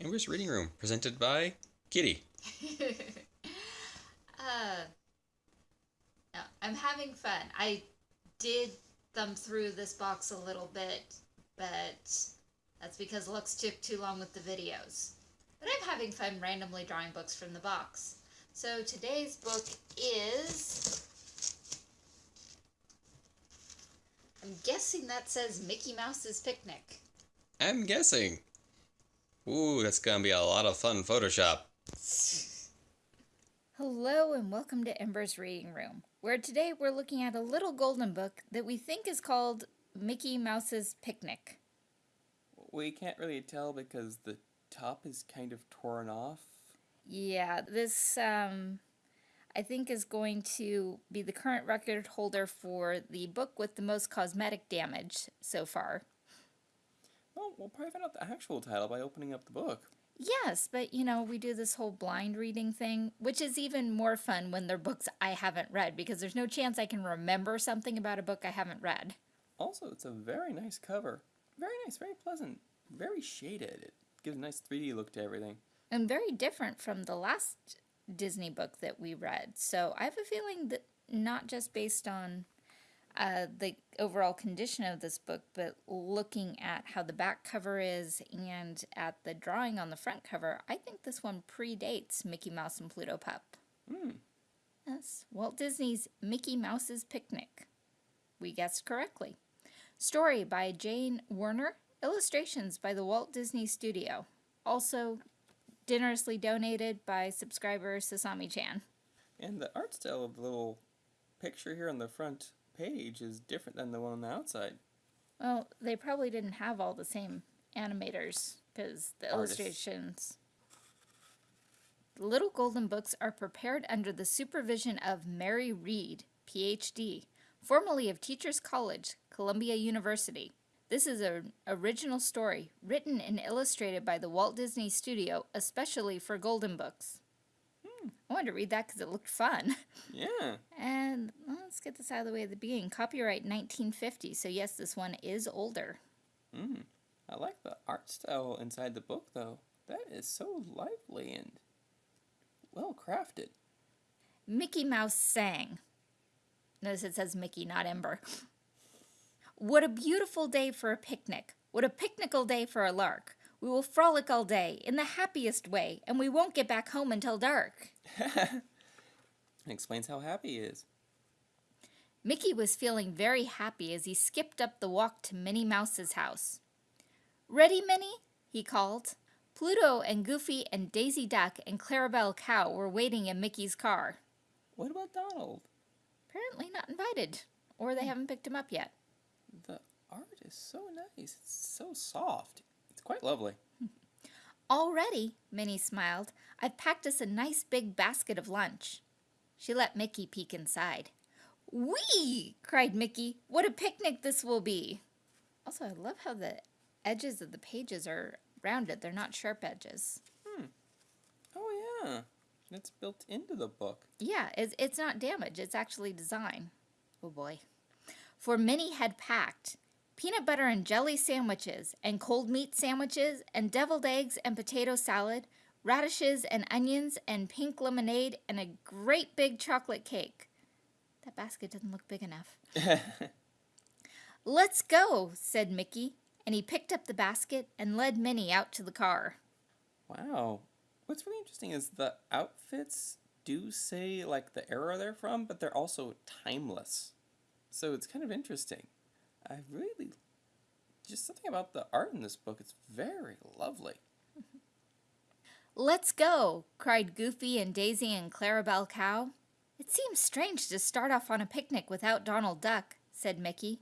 Ember's Reading Room, presented by Kitty. uh, no, I'm having fun. I did thumb through this box a little bit, but that's because Lux took too long with the videos. But I'm having fun randomly drawing books from the box. So today's book is. I'm guessing that says Mickey Mouse's Picnic. I'm guessing. Ooh, that's gonna be a lot of fun Photoshop. Hello and welcome to Ember's Reading Room, where today we're looking at a little golden book that we think is called Mickey Mouse's Picnic. We can't really tell because the top is kind of torn off. Yeah, this um, I think is going to be the current record holder for the book with the most cosmetic damage so far. Well, we'll probably find out the actual title by opening up the book. Yes, but you know, we do this whole blind reading thing, which is even more fun when they're books I haven't read because there's no chance I can remember something about a book I haven't read. Also, it's a very nice cover. Very nice, very pleasant, very shaded. It gives a nice 3D look to everything. And very different from the last Disney book that we read. So I have a feeling that not just based on uh, the overall condition of this book, but looking at how the back cover is and at the drawing on the front cover, I think this one predates Mickey Mouse and Pluto Pup. Hmm. Yes, Walt Disney's Mickey Mouse's Picnic. We guessed correctly. Story by Jane Werner, illustrations by the Walt Disney Studio. Also generously donated by subscriber Sasami Chan. And the art style of the little picture here on the front page is different than the one on the outside. Well, they probably didn't have all the same animators because the Artists. illustrations. The Little Golden Books are prepared under the supervision of Mary Reed, PhD, formerly of Teachers College, Columbia University. This is an original story written and illustrated by the Walt Disney Studio, especially for Golden Books. I wanted to read that because it looked fun. Yeah. And well, let's get this out of the way at the beginning. Copyright 1950, so yes, this one is older. Hmm. I like the art style inside the book, though. That is so lively and well crafted. Mickey Mouse sang. Notice it says Mickey, not Ember. What a beautiful day for a picnic. What a picnical day for a lark. We will frolic all day in the happiest way, and we won't get back home until dark. It explains how happy he is. Mickey was feeling very happy as he skipped up the walk to Minnie Mouse's house. Ready, Minnie? he called. Pluto and Goofy and Daisy Duck and Clarabelle Cow were waiting in Mickey's car. What about Donald? Apparently not invited, or they haven't picked him up yet. The art is so nice. It's so soft. Quite lovely. Already, Minnie smiled. I've packed us a nice big basket of lunch. She let Mickey peek inside. Whee! cried Mickey. What a picnic this will be! Also, I love how the edges of the pages are rounded. They're not sharp edges. Hmm. Oh, yeah. It's built into the book. Yeah, it's, it's not damage. It's actually design. Oh boy. For Minnie had packed peanut butter and jelly sandwiches, and cold meat sandwiches, and deviled eggs and potato salad, radishes and onions, and pink lemonade, and a great big chocolate cake. That basket doesn't look big enough. Let's go, said Mickey, and he picked up the basket and led Minnie out to the car. wow. What's really interesting is the outfits do say like the era they're from, but they're also timeless. So it's kind of interesting. I really just something about the art in this book. It's very lovely. Let's go, cried Goofy and Daisy and Clarabelle Cow. It seems strange to start off on a picnic without Donald Duck, said Mickey.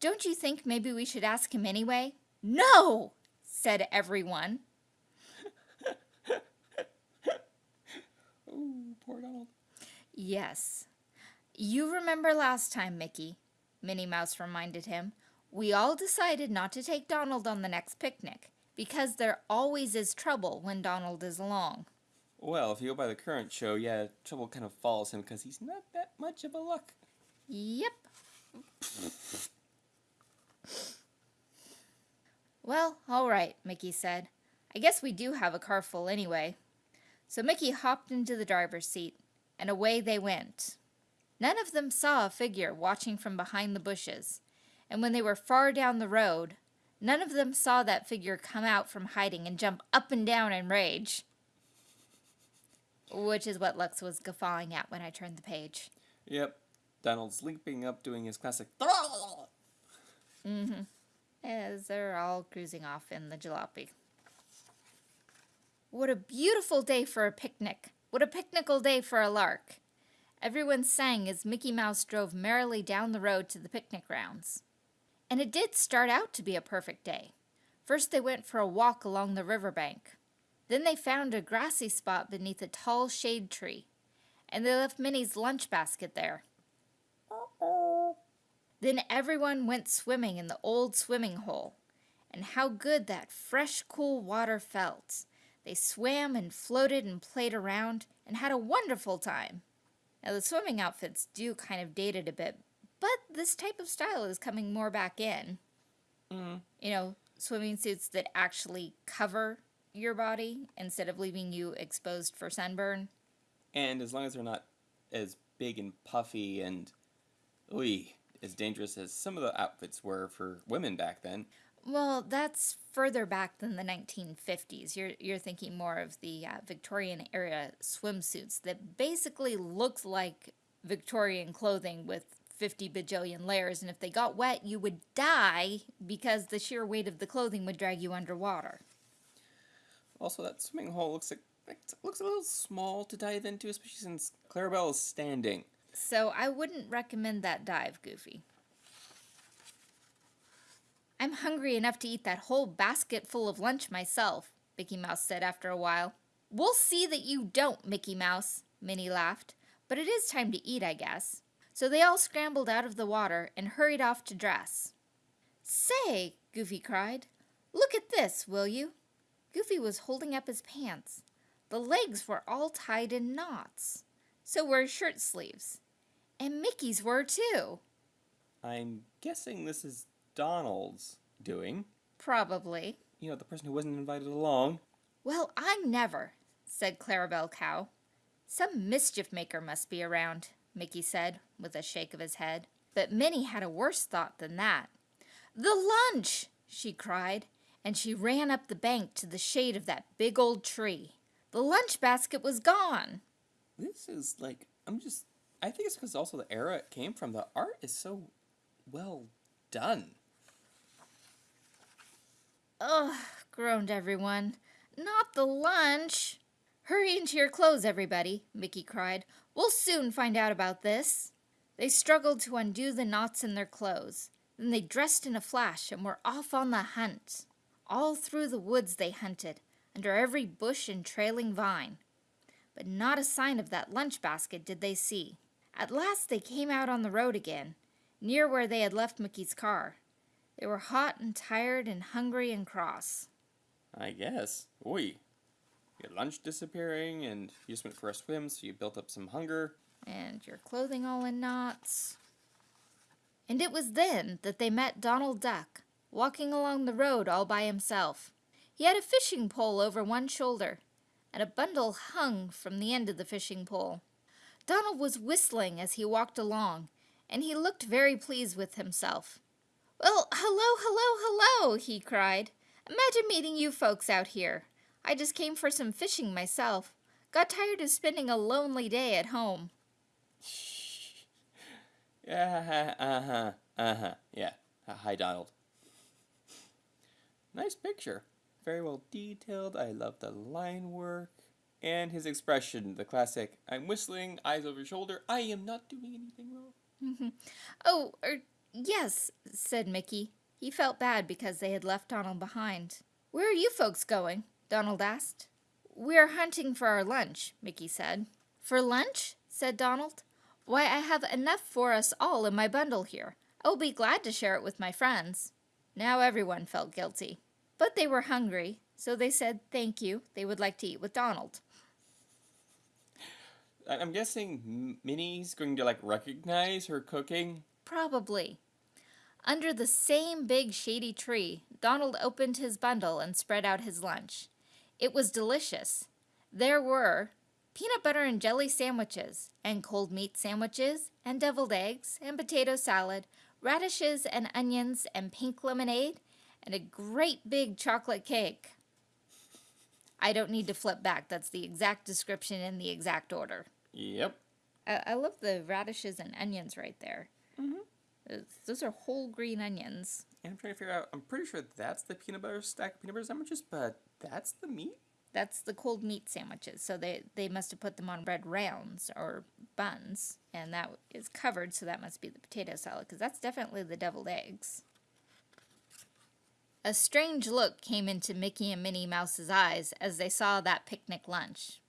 Don't you think maybe we should ask him anyway? No, said everyone. Oh, poor Donald. Yes. You remember last time, Mickey, Minnie Mouse reminded him. We all decided not to take Donald on the next picnic because there always is trouble when Donald is along. Well, if you go by the current show, yeah, trouble kind of follows him because he's not that much of a luck. Yep. Well, all right, Mickey said. I guess we do have a car full anyway. So Mickey hopped into the driver's seat, and away they went. None of them saw a figure watching from behind the bushes, and when they were far down the road, none of them saw that figure come out from hiding and jump up and down in rage. Which is what Lux was guffawing at when I turned the page. Yep. Donald's leaping up, doing his classic. Mm-hmm. As they're all cruising off in the jalopy. What a beautiful day for a picnic! What a picnical day for a lark! Everyone sang as Mickey Mouse drove merrily down the road to the picnic grounds. And it did start out to be a perfect day. First, they went for a walk along the riverbank. Then they found a grassy spot beneath a tall shade tree, and they left Minnie's lunch basket there. Then everyone went swimming in the old swimming hole, and how good that fresh, cool water felt. They swam and floated and played around and had a wonderful time. Now, the swimming outfits do kind of dated a bit, but this type of style is coming more back in. Mm. You know, swimming suits that actually cover your body instead of leaving you exposed for sunburn. And as long as they're not as big and puffy and, ooh, as dangerous as some of the outfits were for women back then. Well, that's further back than the 1950s. You're you're thinking more of the uh, Victorian era swimsuits that basically looked like Victorian clothing with 50 bajillion layers, and if they got wet, you would die because the sheer weight of the clothing would drag you underwater. Also, that swimming hole looks like it looks a little small to dive into, especially since Clarabelle is standing. So I wouldn't recommend that dive, Goofy. I'm hungry enough to eat that whole basket full of lunch myself, Mickey Mouse said after a while. We'll see that you don't, Mickey Mouse, Minnie laughed. But it is time to eat, I guess. So they all scrambled out of the water and hurried off to dress. Say, Goofy cried, look at this, will you? Goofy was holding up his pants. The legs were all tied in knots. So were his shirt sleeves. And Mickey's were too. I'm guessing this is Donald's doing. Probably. You know, the person who wasn't invited along. Well, I never, said Clarabelle Cow. Some mischief maker must be around, Mickey said, with a shake of his head. But Minnie had a worse thought than that. The lunch! she cried, and she ran up the bank to the shade of that big old tree. The lunch basket was gone. This is like, I'm just, I think it's because also the era it came from. The art is so well done. Ugh, groaned everyone. Not the lunch. Hurry into your clothes, everybody, Mickey cried. We'll soon find out about this. They struggled to undo the knots in their clothes. Then they dressed in a flash and were off on the hunt. All through the woods they hunted, under every bush and trailing vine. But not a sign of that lunch basket did they see. At last they came out on the road again, near where they had left Mickey's car. They were hot and tired and hungry and cross. I guess. Oi. Your lunch disappearing, and you just went for a swim, so you built up some hunger. and your clothing all in knots. And it was then that they met Donald Duck, walking along the road all by himself. He had a fishing pole over one shoulder, and a bundle hung from the end of the fishing pole. Donald was whistling as he walked along, and he looked very pleased with himself. Well, hello, hello, hello, he cried. Imagine meeting you folks out here. I just came for some fishing myself. Got tired of spending a lonely day at home. Yeah, uh huh, uh huh. Yeah. Hi, Donald. Nice picture. Very well detailed. I love the line work. And his expression, the classic I'm whistling, eyes over shoulder. I am not doing anything wrong. Oh, er, yes, said Mickey. He felt bad because they had left Donald behind. Where are you folks going? Donald asked. We're hunting for our lunch, Mickey said. For lunch? said Donald. Why, I have enough for us all in my bundle here. I will be glad to share it with my friends. Now everyone felt guilty. But they were hungry, so they said thank you. They would like to eat with Donald. I'm guessing Minnie's going to like recognize her cooking. Probably. Under the same big shady tree, Donald opened his bundle and spread out his lunch. It was delicious. There were peanut butter and jelly sandwiches, and cold meat sandwiches, and deviled eggs, and potato salad, radishes and onions, and pink lemonade, and a great big chocolate cake. I don't need to flip back. That's the exact description in the exact order. Yep. I, I love the radishes and onions right there. Mm-hmm. Those are whole green onions. And I'm trying to figure out. I'm pretty sure that's the peanut butter stack of peanut butter sandwiches, but that's the meat. That's the cold meat sandwiches. So they, they must have put them on bread rounds or buns, and that is covered, so that must be the potato salad, because that's definitely the deviled eggs. A strange look came into Mickey and Minnie Mouse's eyes as they saw that picnic lunch.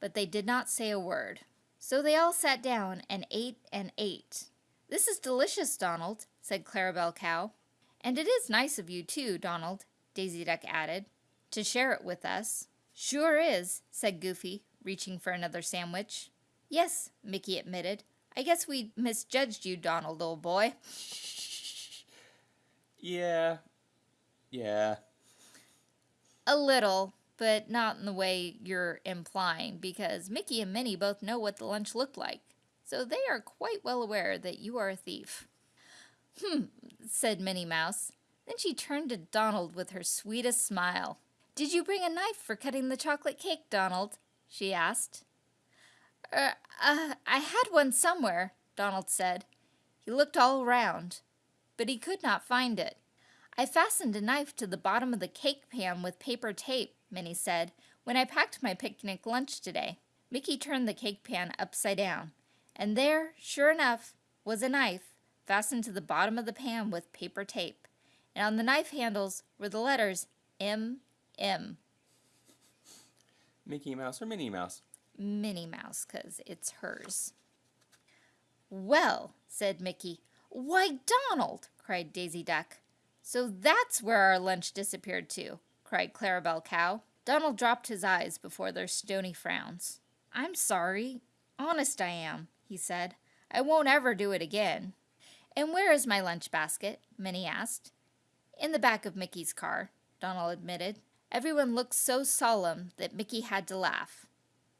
But they did not say a word. So they all sat down and ate and ate. This is delicious, Donald, said Clarabelle Cow. And it is nice of you, too, Donald, Daisy Duck added, to share it with us. Sure is, said Goofy, reaching for another sandwich. Yes, Mickey admitted. I guess we misjudged you, Donald, old boy. Yeah. Yeah. A little, but not in the way you're implying, because Mickey and Minnie both know what the lunch looked like. So they are quite well aware that you are a thief. Hmm, said Minnie Mouse. Then she turned to Donald with her sweetest smile. Did you bring a knife for cutting the chocolate cake, Donald? she asked. Er, uh, I had one somewhere, Donald said. He looked all around, but he could not find it. I fastened a knife to the bottom of the cake pan with paper tape, Minnie said, when I packed my picnic lunch today. Mickey turned the cake pan upside down, and there, sure enough, was a knife fastened to the bottom of the pan with paper tape, and on the knife handles were the letters M M. Mickey Mouse or Minnie Mouse? Minnie Mouse, 'cause it's hers. Well, said Mickey. Why, Donald, cried Daisy Duck. So that's where our lunch disappeared to, cried Clarabelle Cow. Donald dropped his eyes before their stony frowns. I'm sorry. Honest I am, he said. I won't ever do it again. And where is my lunch basket? Minnie asked. In the back of Mickey's car, Donald admitted. Everyone looked so solemn that Mickey had to laugh.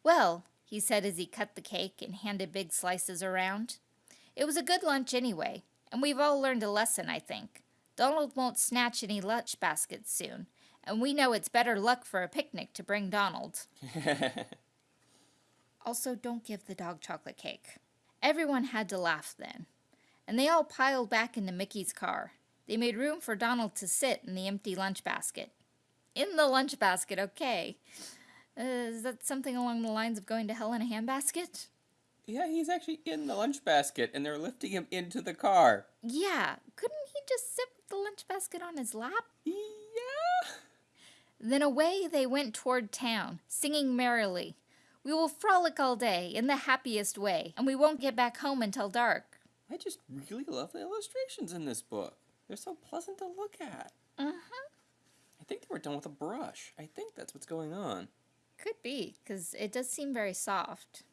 Well, he said as he cut the cake and handed big slices around. It was a good lunch anyway, and we've all learned a lesson, I think. Donald won't snatch any lunch baskets soon, and we know it's better luck for a picnic to bring Donald. Also, don't give the dog chocolate cake. Everyone had to laugh then, and they all piled back into Mickey's car. They made room for Donald to sit in the empty lunch basket. In the lunch basket, okay. Uh, is that something along the lines of going to hell in a handbasket? yeah, he's actually in the lunch basket, and they're lifting him into the car. Yeah, couldn't he just sit with the lunch basket on his lap? Yeah. Then away they went toward town, singing merrily. We will frolic all day in the happiest way, and we won't get back home until dark. I just really love the illustrations in this book. They're so pleasant to look at. Uh-huh. I think they were done with a brush. I think that's what's going on. Could be, because it does seem very soft.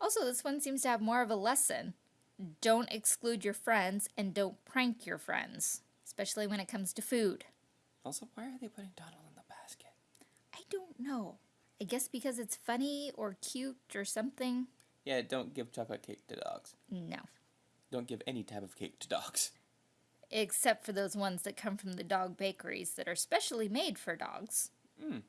Also, this one seems to have more of a lesson. Don't exclude your friends and don't prank your friends, especially when it comes to food. Also, why are they putting Donald in the basket? I don't know. I guess because it's funny or cute or something. Yeah, don't give chocolate cake to dogs. No. Don't give any type of cake to dogs. Except for those ones that come from the dog bakeries that are specially made for dogs. Mm.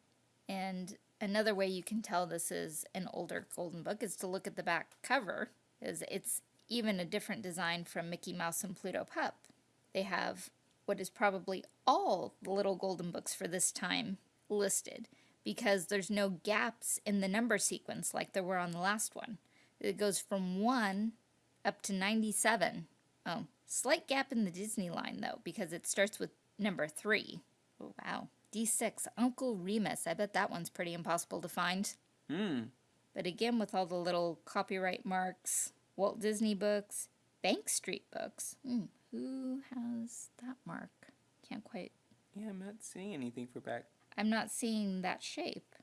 And another way you can tell this is an older Golden Book is to look at the back cover, is it's even a different design from Mickey Mouse and Pluto Pup. They have what is probably all the little Golden Books for this time listed because there's no gaps in the number sequence like there were on the last one. It goes from 1 up to 97. Oh, slight gap in the Disney line though because it starts with number 3. Oh, wow. D6, Uncle Remus. I bet that one's pretty impossible to find. Hmm. But again, with all the little copyright marks, Walt Disney books, Bank Street books. Hmm, who has that mark? Can't quite. Yeah, I'm not seeing anything for back. I'm not seeing that shape.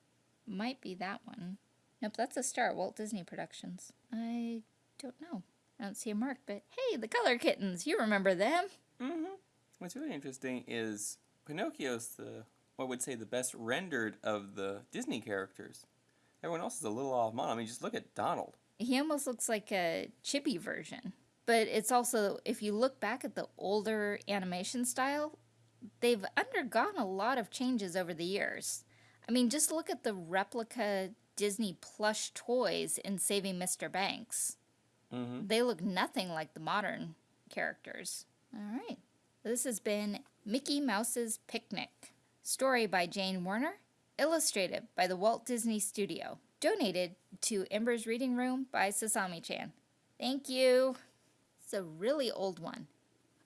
Might be that one. Nope, that's a star. Walt Disney Productions. I don't know. I don't see a mark, but hey, the Color Kittens. You remember them? Mm-hmm. What's really interesting is Pinocchio's the what would say the best rendered of the Disney characters. Everyone else is a little off model. I mean, just look at Donald. He almost looks like a chibi version. But it's also, if you look back at the older animation style, they've undergone a lot of changes over the years. I mean, just look at the replica Disney plush toys in Saving Mr. Banks. Mm-hmm. They look nothing like the modern characters. All right. This has been Mickey Mouse's Picnic. Story by Jane Werner. Illustrated by the Walt Disney Studio. Donated to Ember's Reading Room by Sasami chan. Thank you. It's a really old one.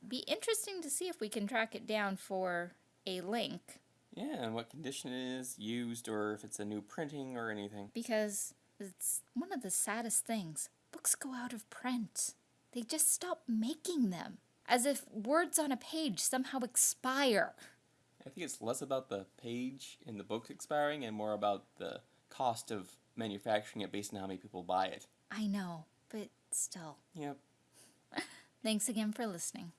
Be interesting to see if we can track it down for a link Yeah, and what condition it is used, or if it's a new printing or anything. because it's one of the saddest things. Books go out of print. They just stop making them. As if words on a page somehow expire. I think it's less about the page in the book expiring and more about the cost of manufacturing it based on how many people buy it. I know, but still. Yep. Thanks again for listening.